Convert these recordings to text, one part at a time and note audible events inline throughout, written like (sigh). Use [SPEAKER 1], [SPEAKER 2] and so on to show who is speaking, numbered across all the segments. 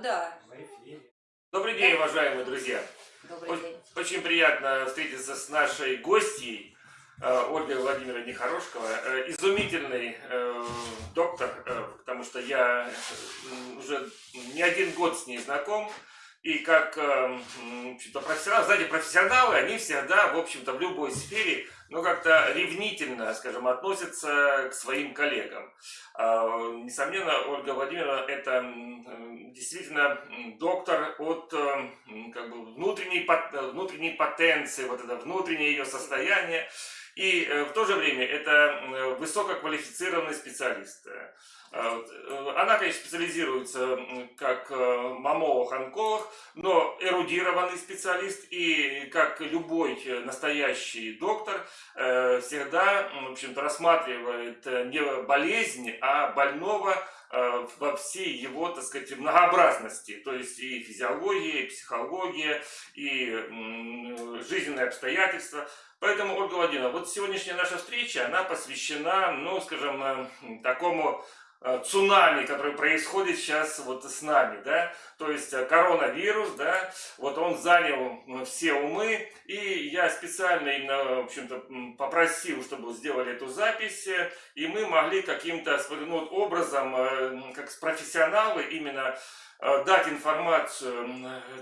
[SPEAKER 1] да.
[SPEAKER 2] Добрый день, уважаемые друзья.
[SPEAKER 1] Добрый день.
[SPEAKER 2] Очень приятно встретиться с нашей гостьей э, Ольгой Владимировной Хорошкова. Э, изумительный э, доктор, потому что я уже не один год с ней знаком. И как э, профессионал, знаете, профессионалы, они всегда, в общем-то, в любой сфере, ну, как-то ревнительно, скажем, относятся к своим коллегам. Э, несомненно, Ольга Владимировна – это действительно доктор от э, как бы внутренней, внутренней потенции, вот это внутреннее ее состояние. И э, в то же время это высококвалифицированный специалист. Э, она, конечно, специализируется как мамолог-онколог, но эрудированный специалист и, как любой настоящий доктор, всегда, в общем-то, рассматривает не болезнь, а больного во всей его, так сказать, многообразности, то есть и физиология, и психология, и жизненные обстоятельства. Поэтому, Ольга Владимировна, вот сегодняшняя наша встреча, она посвящена, ну, скажем, э, такому э, цунами, который происходит сейчас вот с нами, да, то есть э, коронавирус, да, вот он занял все умы, и я специально именно, в общем-то, попросил, чтобы сделали эту запись, и мы могли каким-то ну, образом, как профессионалы, именно Э, дать информацию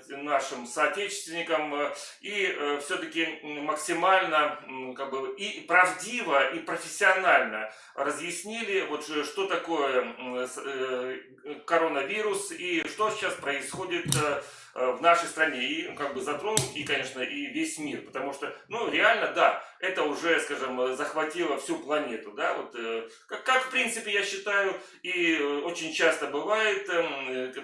[SPEAKER 2] нашим соотечественникам э, и э, все-таки максимально как бы, и правдиво, и профессионально разъяснили, вот, что такое коронавирус и что сейчас происходит в нашей стране. И как бы затронуть и конечно и весь мир. Потому что ну реально да это уже скажем захватило всю планету да вот как, как в принципе я считаю и очень часто бывает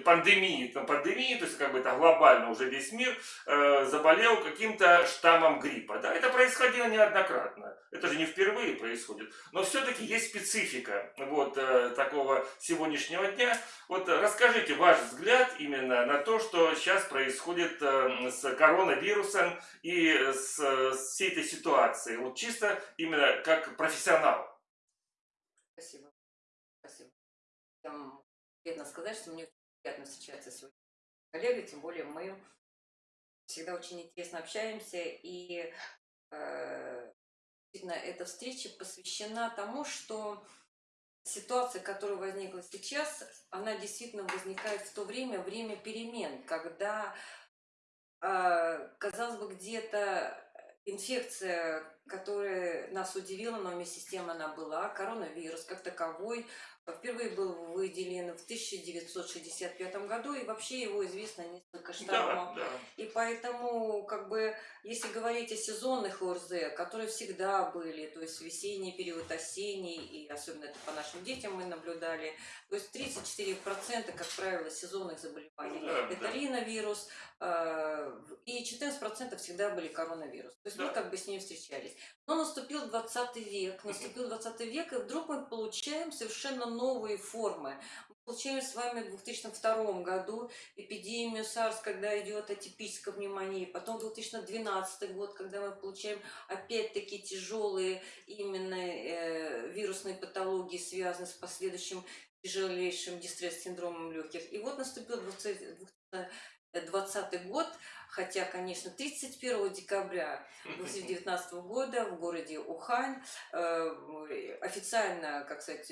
[SPEAKER 2] пандемия пандемии, там, пандемии, то есть как бы это глобально уже весь мир э, заболел каким-то штаммом гриппа. Да? Это происходило неоднократно. Это же не впервые происходит. Но все-таки есть специфика вот э, такого сегодняшнего дня. Вот расскажите ваш взгляд именно на то, что сейчас происходит э, с коронавирусом и с, с всей этой ситуацией. Вот чисто именно как профессионал.
[SPEAKER 1] Спасибо. Спасибо. Там, бедно сказать, что мне приятно встречаться с коллегой, тем более мы всегда очень интересно общаемся, и э, эта встреча посвящена тому, что ситуация, которая возникла сейчас, она действительно возникает в то время, время перемен, когда, э, казалось бы, где-то инфекция, которая нас удивила, но вместе с тем она была, коронавирус как таковой, Впервые был выделен в 1965 году, и вообще его известно несколько штаммов. Да, да. И поэтому, как бы, если говорить о сезонных ОРЗ, которые всегда были, то есть весенний период, осенний, и особенно это по нашим детям мы наблюдали, то есть 34%, как правило, сезонных заболеваний да, это да. риновирус, э, и 14% всегда были коронавирус. То есть да. мы как бы с ним встречались. Но наступил 20 век, наступил 20 век, и вдруг мы получаем совершенно новые формы. Мы получаем с вами в 2002 году эпидемию SARS, когда идет атипическое внимание, потом 2012 год, когда мы получаем опять-таки тяжелые именно э, вирусные патологии, связанные с последующим тяжелейшим дистресс-синдромом легких. И вот наступил 2020 год, хотя, конечно, 31 декабря 2019 года в городе Ухань э, официально, как сказать,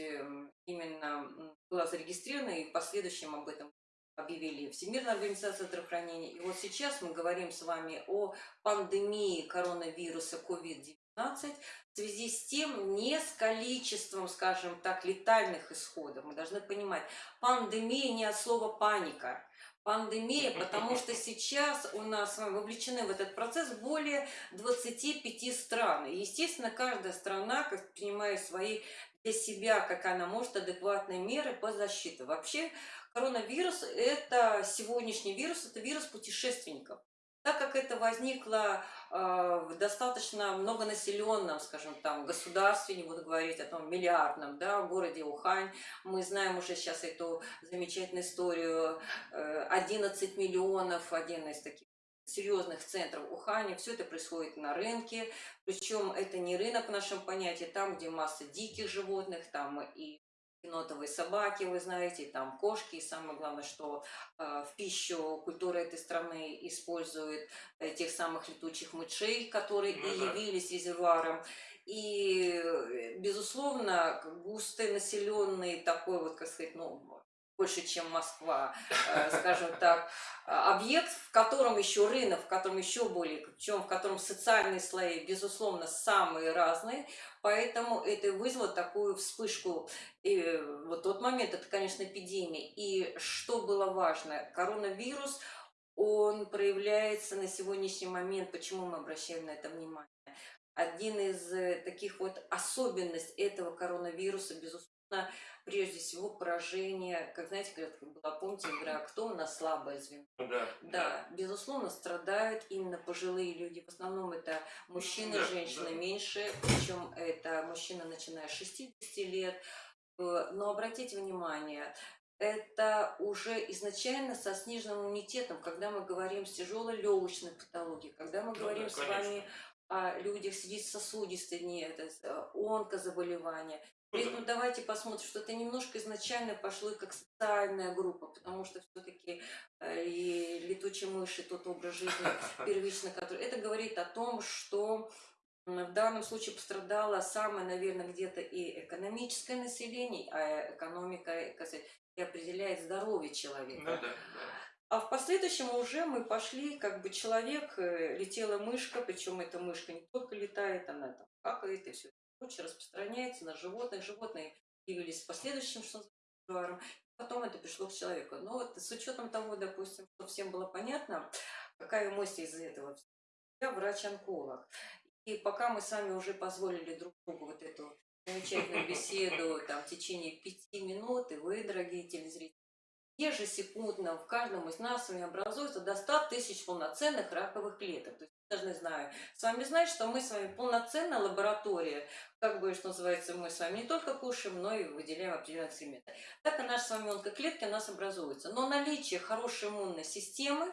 [SPEAKER 1] именно была зарегистрирована, и в последующем об этом объявили Всемирная организация здравоохранения. И вот сейчас мы говорим с вами о пандемии коронавируса COVID-19 в связи с тем, не с количеством, скажем так, летальных исходов. Мы должны понимать, пандемия не от слова паника пандемия, потому что сейчас у нас вовлечены в этот процесс более 25 стран. И, естественно, каждая страна как принимает свои для себя, как она может, адекватные меры по защите. Вообще, коронавирус – это сегодняшний вирус, это вирус путешественников. Так как это возникло э, в достаточно многонаселенном, скажем, там, государстве, не буду говорить о том миллиардном, да, городе Ухань, мы знаем уже сейчас эту замечательную историю, э, 11 миллионов, один из таких серьезных центров Ухани, все это происходит на рынке, причем это не рынок в нашем понятии, там, где масса диких животных, там и енотовые собаки, вы знаете, там кошки, и самое главное, что э, в пищу культура этой страны использует э, тех самых летучих мышей, которые
[SPEAKER 2] Ну
[SPEAKER 1] и
[SPEAKER 2] да.
[SPEAKER 1] явились резервуаром. И, э, безусловно, густо населенный такой вот, как сказать, ну, больше, чем Москва, э, скажем так, объект, в котором еще рынок, в котором еще более, причем в котором социальные слои, безусловно, самые разные, поэтому это вызвало такую вспышку. И вот тот момент, это, конечно, эпидемия. И что было важно, коронавирус, он проявляется на сегодняшний момент, почему мы обращаем на это внимание. Один из э, таких вот особенностей этого коронавируса, безусловно, прежде всего поражение, как знаете, говорят, была, помните, игра «Кто у нас слабое звено?»
[SPEAKER 2] Ну Да.
[SPEAKER 1] Да, безусловно, страдают именно пожилые люди. В основном это мужчины,
[SPEAKER 2] Да,
[SPEAKER 1] женщины
[SPEAKER 2] да.
[SPEAKER 1] меньше, причем это мужчина, начиная с 60 лет. Э, Но обратите внимание, это уже изначально со сниженным иммунитетом, когда мы говорим с тяжелой легочной патологией, когда мы
[SPEAKER 2] Ну
[SPEAKER 1] говорим
[SPEAKER 2] да,
[SPEAKER 1] с вами о людях с сосудистой не, это, с, э, онкозаболевания. Этом давайте посмотрим, что это немножко изначально пошло как социальная группа, потому что все-таки и летучие мыши, тот образ жизни (laughs) первично, который... Это говорит о том, что в данном случае пострадало самое, наверное, где-то и экономическое население, а экономика сказать, и определяет здоровье человека.
[SPEAKER 2] Ну да, да.
[SPEAKER 1] А в последующем уже мы пошли, как бы человек, э, летела мышка, причем эта мышка не только летает, она там какает и все прочее, распространяется на животных. Животные явились в последующем, что называется, потом это пришло к человеку. Но вот с учетом того, допустим, что всем было понятно, какая эмоция из-за этого. Я врач-онколог. И пока мы с вами уже позволили друг другу вот эту замечательную беседу там, в течение пяти минут, и вы, дорогие телезрители, ежесекундно в каждом из нас с вами образуется до 100 тысяч полноценных раковых клеток. То есть мы должны знаю, с вами знать, что мы с вами полноценная лаборатория, как бы, что называется, мы с вами не только кушаем, но и выделяем определенные экскременты. Так и наши с вами онкоклетки у нас образуются. Но наличие хорошей иммунной системы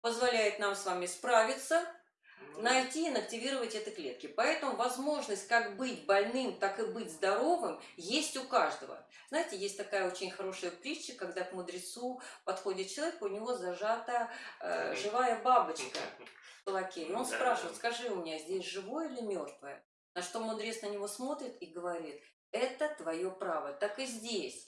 [SPEAKER 1] позволяет нам с вами справиться найти и инактивировать эти клетки. Поэтому возможность как быть больным, так и быть здоровым есть у каждого. Знаете, есть такая очень хорошая притча, когда к мудрецу подходит человек, у него зажата э, живая бабочка в (laughs) кулаке. И он спрашивает, скажи у меня, здесь живое или мертвое? На что мудрец на него смотрит и говорит, это твое право, так и здесь.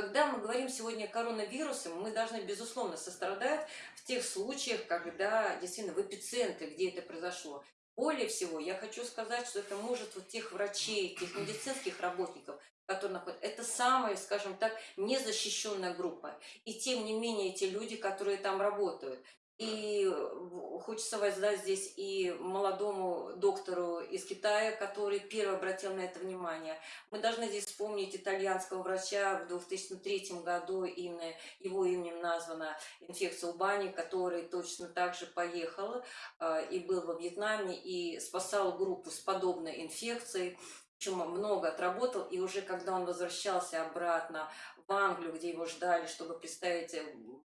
[SPEAKER 1] Когда мы говорим сегодня о коронавирусе, мы должны, безусловно, сострадать в тех случаях, когда действительно в эпицентре, где это произошло. Более всего, я хочу сказать, что это может вот тех врачей, тех медицинских работников, которые находятся, это самая, скажем так, незащищенная группа. И тем не менее, те люди, которые там работают. И в- хочется воздать здесь и молодому доктору из Китая, который первый обратил на это внимание. Мы должны здесь вспомнить итальянского врача в 2003 году, именно его именем названа инфекция Убани, который точно так же поехал э, и был во Вьетнаме и спасал группу с подобной инфекцией. Причем много отработал, и уже когда он возвращался обратно в Англию, где его ждали, чтобы представить э, э,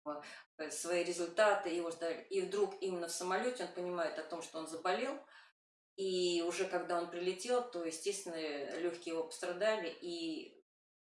[SPEAKER 1] свои результаты, его ждали, и вдруг именно в самолете он понимает о том, что он заболел, и уже когда он прилетел, то, естественно, легкие его пострадали, и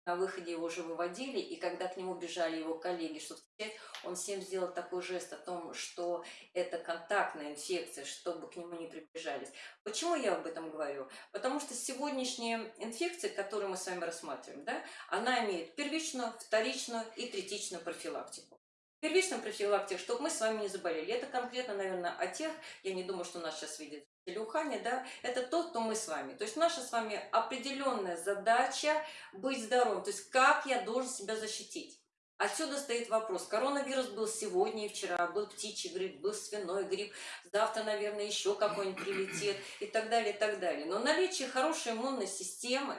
[SPEAKER 1] на выходе его уже выводили, и когда к нему бежали его коллеги, чтобы встречать, он всем сделал такой жест о том, что это контактная инфекция, чтобы к нему не приближались. Почему я об этом говорю? Потому что сегодняшняя инфекция, которую мы с вами рассматриваем, да, она имеет первичную, вторичную и третичную профилактику. Первичная профилактика, чтобы мы с вами не заболели. Это конкретно, наверное, о тех, я не думаю, что нас сейчас видят в Ухане, да, это тот, кто мы с вами. То есть наша с вами определенная задача быть здоровым. То есть как я должен себя защитить. Отсюда стоит вопрос. Коронавирус был сегодня и вчера, был птичий грипп, был свиной грипп, завтра, наверное, еще какой-нибудь прилетит и так далее, и так далее. Но наличие хорошей иммунной системы,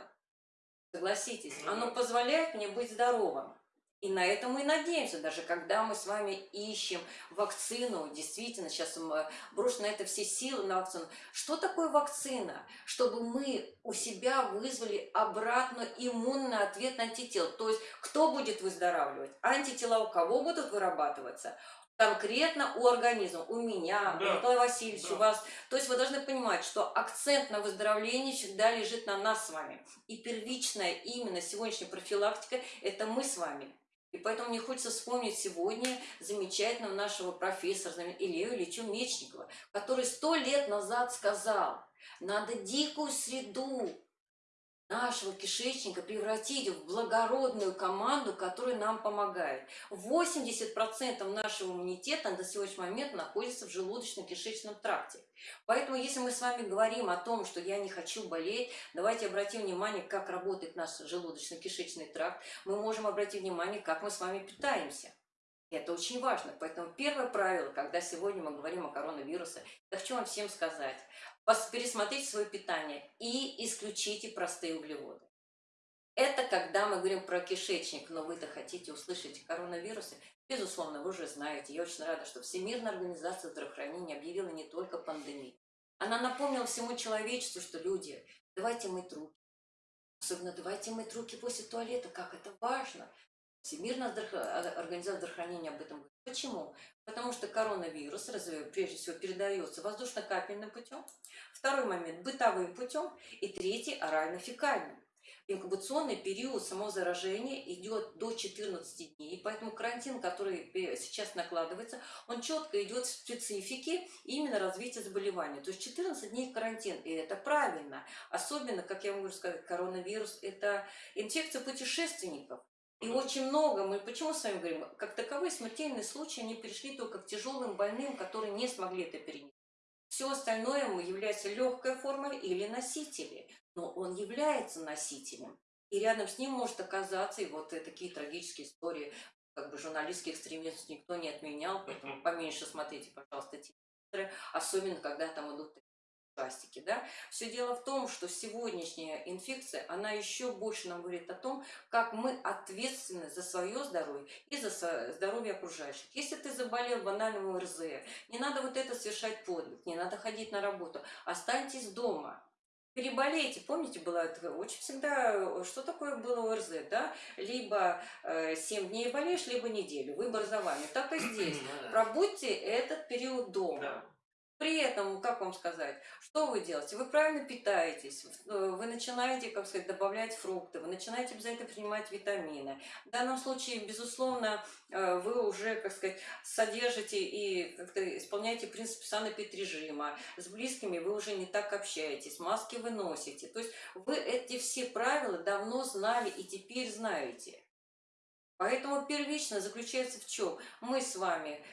[SPEAKER 1] согласитесь, оно позволяет мне быть здоровым. И на это мы и надеемся, даже когда мы с вами ищем вакцину, действительно, сейчас мы брошены на это все силы на вакцину. Что такое вакцина? Чтобы мы у себя вызвали обратно иммунный ответ на антител. То есть кто будет выздоравливать? Антитела у кого будут вырабатываться? конкретно у организма, у меня,
[SPEAKER 2] Да,
[SPEAKER 1] у Николая Васильевича,
[SPEAKER 2] да.
[SPEAKER 1] у вас. То есть вы должны понимать, что акцент на выздоровлении всегда лежит на нас с вами. И первичная именно сегодняшняя профилактика – это мы с вами. И поэтому мне хочется вспомнить сегодня замечательного нашего профессора Илью Ильича Мечникова, который сто лет назад сказал, надо дикую среду нашего кишечника превратить в благородную команду, которая нам помогает. 80% нашего иммунитета на сегодняшний момент находится в желудочно-кишечном тракте. Поэтому, если мы с вами говорим о том, что я не хочу болеть, давайте обратим внимание, как работает наш желудочно-кишечный тракт. Мы можем обратить внимание, как мы с вами питаемся. Это очень важно. Поэтому первое правило, когда сегодня мы говорим о коронавирусе, я хочу вам всем сказать. Пересмотрите свое питание и исключите простые углеводы. Это когда мы говорим про кишечник, но вы-то хотите услышать коронавирусы. Безусловно, вы уже знаете. Я очень рада, что Всемирная организация здравоохранения объявила не только пандемию. Она напомнила всему человечеству, что люди, давайте мыть руки. Особенно давайте мыть руки после туалета, как это важно. Всемирная а- организация здравоохранения об этом говорит. Почему? Потому что коронавирус прежде всего передается воздушно-капельным путем, второй момент бытовым путем и третий орально-фекальным. Инкубационный период самого заражения идет до 14 дней, поэтому карантин, который пе- сейчас накладывается, он четко идет в специфике именно развития заболевания. То есть 14 дней карантин, и это правильно. Особенно, как я могу сказать, коронавирус – это инфекция путешественников. И очень много, мы почему с вами говорим, как таковые смертельные случаи, они пришли только к тяжелым больным, которые не смогли это перенести. Все остальное ему является легкой формой или носители. Но он является носителем. И рядом с ним может оказаться, и вот такие трагические истории, как бы журналистский экстремизм никто не отменял, поэтому поменьше смотрите, пожалуйста, титры, особенно когда там идут ужастики, да. Все дело в том, что сегодняшняя инфекция, она еще больше нам говорит о том, как мы ответственны за свое здоровье и за здоровье окружающих. Если ты заболел банальным ОРЗ, не надо вот это совершать подвиг, не надо ходить на работу, останьтесь дома. Переболейте, помните, было это очень всегда, э, что такое было ОРЗ, да? Либо э, 7 дней болеешь, либо неделю. Выбор за вами. Так и (clears throat) здесь.
[SPEAKER 2] Ну да.
[SPEAKER 1] Пробудьте этот период дома. При этом, как вам сказать, что вы делаете? Вы правильно питаетесь, э, вы начинаете, как сказать, добавлять фрукты, вы начинаете обязательно принимать витамины. В данном случае, безусловно, э, вы уже, как сказать, содержите и как-то исполняете принцип санэпидрежима. С близкими вы уже не так общаетесь, маски вы носите. То есть вы эти все правила давно знали и теперь знаете. Поэтому первично заключается в чем? Мы с вами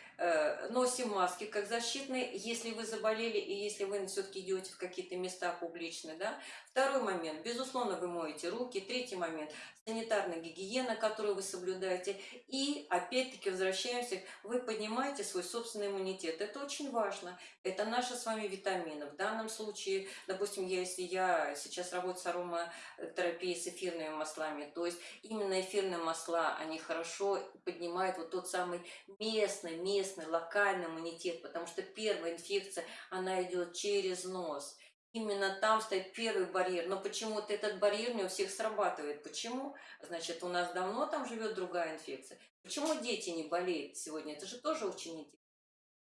[SPEAKER 1] носим маски как защитные, если вы заболели и если вы все-таки идете в какие-то места публичные. Да? Второй момент, безусловно, вы моете руки. Третий момент, санитарная гигиена, которую вы соблюдаете. И опять-таки возвращаемся, вы поднимаете свой собственный иммунитет. Это очень важно. Это наши с вами витамины. В данном случае, допустим, если я сейчас работаю с ароматерапией с эфирными маслами, то есть именно эфирные масла, они хорошо поднимают вот тот самый местный, местный, локальный иммунитет, потому что первая инфекция, она идет через нос. Именно там стоит первый барьер, но почему-то этот барьер не у всех срабатывает. Почему? Значит, у нас давно там живет другая инфекция. Почему дети не болеют сегодня? Это же тоже очень интересно.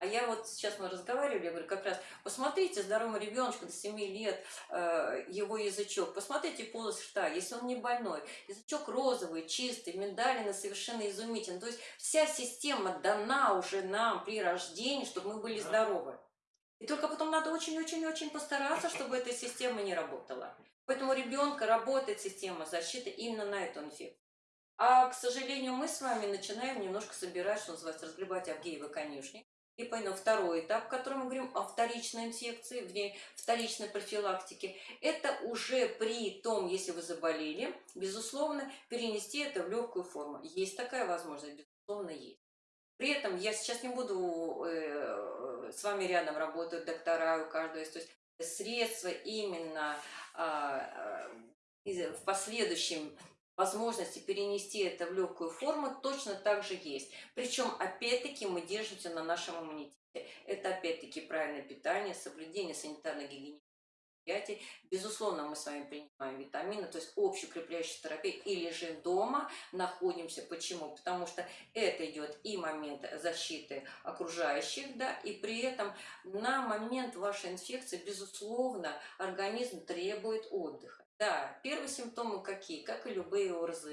[SPEAKER 1] А я вот сейчас мы разговаривали, я говорю, как раз, посмотрите здоровому ребеночку до 7 лет, э, его язычок, посмотрите полость рта, если он не больной. Язычок розовый, чистый, миндалины совершенно изумительный. То есть вся система дана уже нам при рождении, чтобы мы были здоровы. И только потом надо очень-очень-очень постараться, чтобы эта система не работала. Поэтому у ребенка работает система защиты именно на эту инфекцию. А, к сожалению, мы с вами начинаем немножко собирать, что называется, разгребать Авгеевы конюшни. И поэтому второй этап, в котором мы говорим о вторичной инфекции, ней вторичной профилактике, это уже при том, если вы заболели, безусловно, перенести это в легкую форму. Есть такая возможность, безусловно, есть. При этом я сейчас не буду э, с вами рядом работают доктора, у каждого то есть средства именно а, а, из- в последующем возможности перенести это в легкую форму точно так же есть. Причем, опять-таки, мы держимся на нашем иммунитете. Это, опять-таки, правильное питание, соблюдение санитарно-гигиенических. Безусловно, мы с вами принимаем витамины, то есть общеукрепляющая терапия и лежим дома, находимся. Почему? Потому что это идет и момент защиты окружающих, да, и при этом на момент вашей инфекции, безусловно, организм требует отдыха. Да, первые симптомы какие? Как и любые ОРЗ,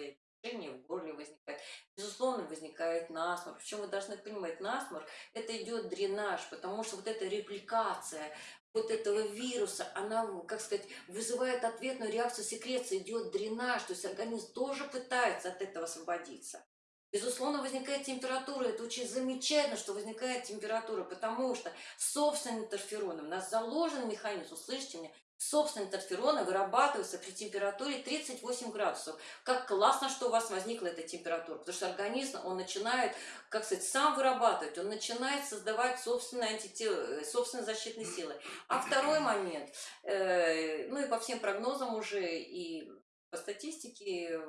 [SPEAKER 1] жжение в горле возникает. Безусловно, возникает насморк. Причем вы должны понимать, насморк – это идет дренаж, потому что вот эта репликация вот этого вируса, она, как сказать, вызывает ответную реакцию секреции, идет дренаж, то есть организм тоже пытается от этого освободиться. Безусловно, возникает температура. Это очень замечательно, что возникает температура, потому что собственным интерфероном у нас заложен механизм, услышьте меня, собственные интерфероны вырабатываются при температуре 38 градусов. Как классно, что у вас возникла эта температура, потому что организм, он начинает, как сказать, сам вырабатывать, он начинает создавать собственные, антитела, собственные защитные силы. А второй момент, э, ну и по всем прогнозам уже, и по статистике,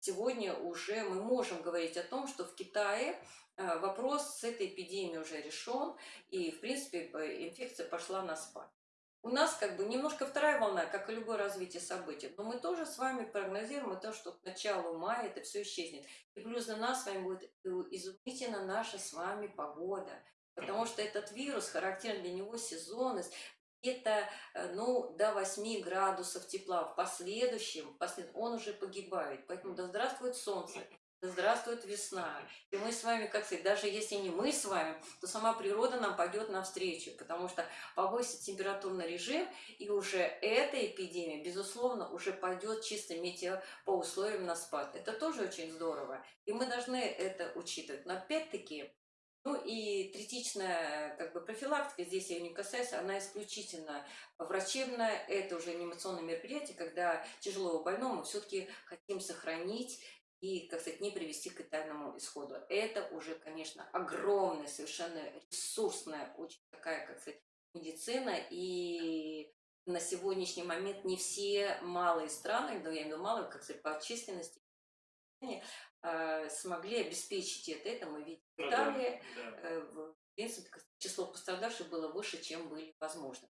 [SPEAKER 1] сегодня уже мы можем говорить о том, что в Китае э, вопрос с этой эпидемией уже решен, и, в принципе, инфекция пошла на спад. У нас как бы немножко вторая волна, как и любое развитие событий. Но мы тоже с вами прогнозируем то, что к началу мая это все исчезнет. И плюс для нас с вами будет изумительно наша с вами погода. Потому что этот вирус, характерен для него сезонность, это э, ну, до 8 градусов тепла. В последующем, он уже погибает. Поэтому да здравствует солнце. Здравствует весна. И мы с вами, как сказать, даже если не мы с вами, то сама природа нам пойдет навстречу, потому что повысит температурный режим, и уже эта эпидемия, безусловно, уже пойдет чисто метео по условиям на спад. Это тоже очень здорово, и мы должны это учитывать. Но опять-таки, ну и третичная как бы, профилактика, здесь я не касаюсь, она исключительно врачебная, это уже анимационное мероприятие, когда тяжелого больного все-таки хотим сохранить и, как сказать, не привести к летальному исходу. Это уже, конечно, огромная, совершенно ресурсная, очень такая, как сказать, медицина, и на сегодняшний момент не все малые страны, но я имею в виду малые, как сказать, по численности, э, смогли обеспечить это. Это мы видим в Италии. Э, в принципе, число пострадавших было выше, чем были возможны.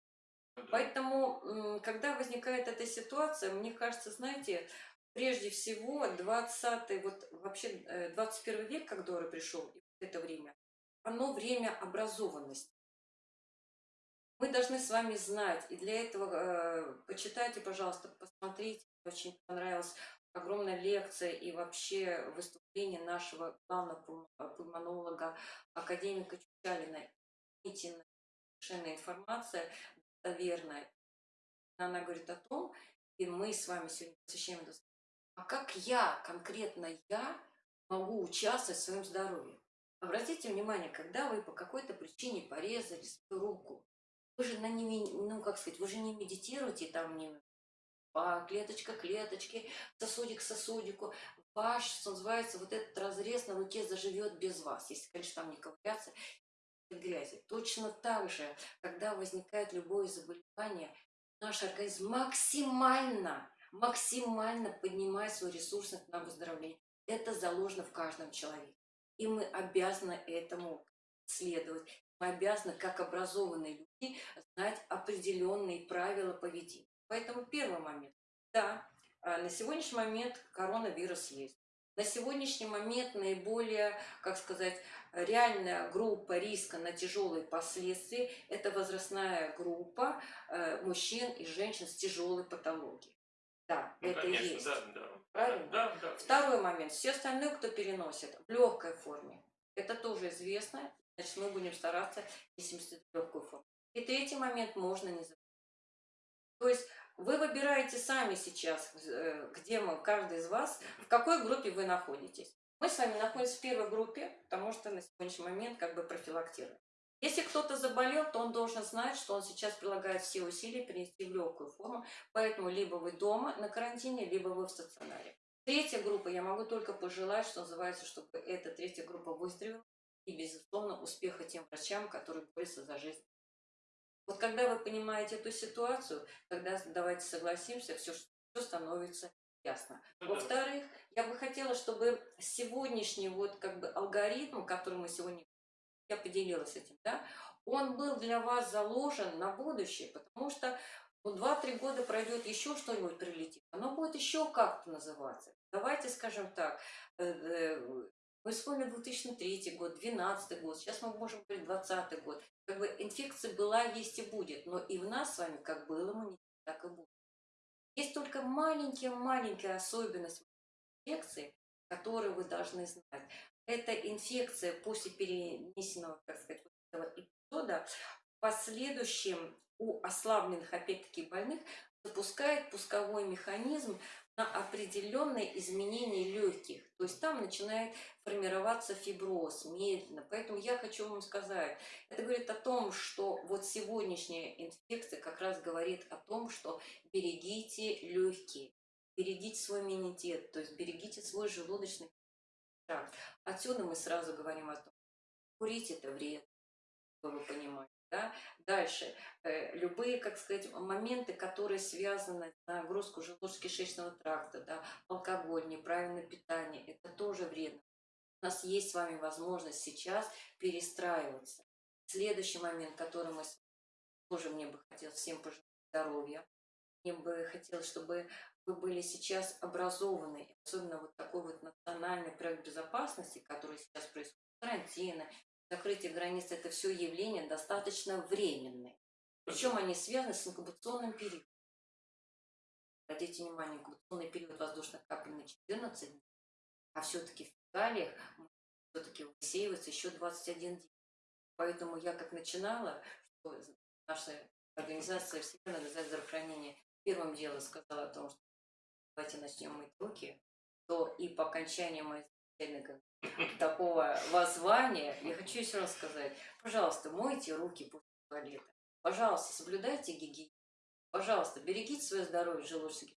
[SPEAKER 1] Ну Поэтому, когда возникает эта ситуация, мне кажется, знаете, прежде всего 20 вот вообще 21 э, век, как Дора пришел, это время, оно время образованности. Мы должны с вами знать, и для этого э, почитайте, пожалуйста, посмотрите, очень понравилась огромная лекция и вообще выступление нашего главного пульмонолога, академика Чучалина. Совершенно информация достоверная. Она говорит о том, и мы с вами сегодня посещаем это а как я, конкретно я, могу участвовать в своем здоровье? Обратите внимание, когда вы по какой-то причине порезали свою руку, вы же на ними, ну как сказать, вы же не медитируете там не по клеточка клеточке, сосудик сосудику. Ваш, что называется, вот этот разрез на руке заживет без вас, если, конечно, там не ковыряться грязи. Точно так же, когда возникает любое заболевание, наш организм максимально максимально поднимая свой ресурсность на выздоровление. Это заложено в каждом человеке. И мы обязаны этому следовать. Мы обязаны, как образованные люди, знать определенные правила поведения. Поэтому первый момент. Да, а, на сегодняшний момент коронавирус есть. На сегодняшний момент наиболее, как сказать, реальная группа риска на тяжелые последствия – это возрастная группа э, мужчин и женщин с тяжелой патологией. Да, ну, это конечно, есть. Да, да. Правильно? Да, да. Второй момент. Все остальные, кто переносит в легкой форме, это тоже известно. Значит, мы будем стараться перенести в легкую форму. И третий момент можно не забыть. То есть вы выбираете сами сейчас, э, где мы, каждый из вас, в какой группе вы находитесь. Мы с вами находимся в первой группе, потому что на сегодняшний момент как бы профилактируем. Если кто-то заболел, то он должен знать, что он сейчас прилагает все усилия перенести в легкую форму, поэтому либо вы дома на карантине, либо вы в стационаре. Третья группа, я могу только пожелать, что называется, чтобы эта третья группа выстрелила, и, безусловно, успеха тем врачам, которые борются за жизнь. Вот когда вы понимаете эту ситуацию, тогда давайте согласимся, все, все становится ясно. Во-вторых, я бы хотела, чтобы сегодняшний вот как бы алгоритм, который мы сегодня я поделилась этим, да, он был для вас заложен на будущее, потому что Ну, 2-3 года пройдет, еще что-нибудь прилетит. Оно будет еще как-то называться. Давайте скажем так, э, э, мы вспомним 2003 год, 2012 год, сейчас мы можем говорить 2020 год. Как бы инфекция была, есть и будет, но и в нас с вами как было иммунитет, так и будет. Есть только маленькая-маленькая особенность инфекции, которую вы должны знать. Это инфекция после перенесенного, так сказать, эпизода в последующем у ослабленных, опять-таки, больных запускает пусковой механизм на определенные изменения легких. То есть там начинает формироваться фиброз медленно. Поэтому я хочу вам сказать, это говорит о том, что вот сегодняшняя инфекция как раз говорит о том, что берегите легкие, берегите свой иммунитет, то есть берегите свой желудочный тракт. Отсюда мы сразу говорим о том, курить это вред, чтобы вы понимали. Да? Дальше. Э, любые, как сказать, моменты, которые связаны с нагрузку желудочно-кишечного тракта, да, алкоголь, неправильное питание, это тоже вредно. У нас есть с вами возможность сейчас перестраиваться. Следующий момент, который мы тоже мне бы хотелось всем пожелать здоровья. Мне бы хотелось, чтобы вы были сейчас образованы, особенно вот такой вот национальный проект безопасности, который сейчас происходит, карантина, закрытие границ, это все явления достаточно временные. Причем они связаны с инкубационным периодом. Обратите внимание, инкубационный период воздушных капель на 14 дней, а все-таки в фекалиях все-таки высеивается еще 21 день. Поэтому я как начинала, что наша организация Всемирное здравоохранения первым делом сказала о том, что давайте начнем мыть руки, то и по окончании моей такого воззвания, я хочу еще раз сказать, пожалуйста, мойте руки после туалета. Пожалуйста, соблюдайте гигиену. Пожалуйста, берегите свое здоровье, желудочный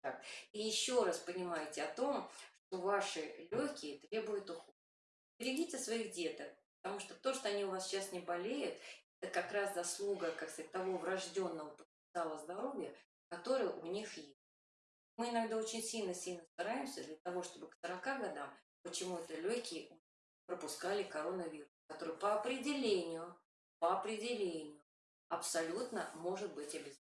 [SPEAKER 1] тракт. И еще раз понимайте о том, что ваши легкие требуют ухода. Берегите своих деток, потому что то, что они у вас сейчас не болеют, это как раз заслуга, как сказать, того врожденного потенциала здоровья, который у них есть. Мы иногда очень сильно-сильно стараемся для того, чтобы к 40 годам почему-то легкие пропускали коронавирус, который по определению, по определению абсолютно может быть обязательно.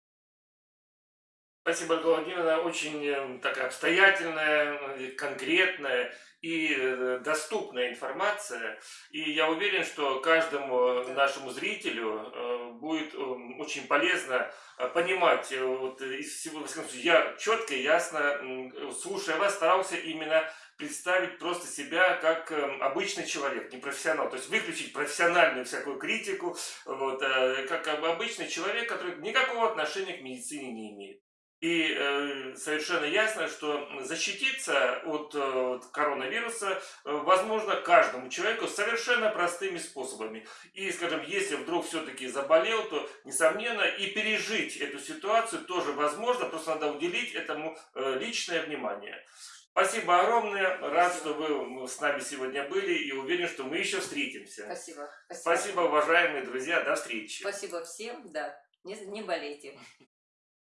[SPEAKER 2] Спасибо, Ольга Владимировна. Очень э, такая обстоятельная, э, конкретная и э, доступная информация. И я уверен, что каждому нашему зрителю будет очень полезно понимать вот из всего, я четко и ясно, слушая вас, старался именно представить просто себя как эм, обычный человек, не профессионал. То есть выключить профессиональную всякую критику, вот, как обычный человек, который никакого отношения к медицине не имеет. И э, совершенно ясно, что защититься от, э, коронавируса э, возможно каждому человеку совершенно простыми способами. И, скажем, если вдруг все-таки заболел, то, несомненно, и пережить эту ситуацию тоже возможно, просто надо уделить этому э, личное внимание. Спасибо огромное. Рад, что вы с нами сегодня были и уверен, что мы еще встретимся.
[SPEAKER 1] Спасибо.
[SPEAKER 2] Спасибо, Спасибо уважаемые друзья. До встречи.
[SPEAKER 1] Спасибо всем. Да, не, не болейте.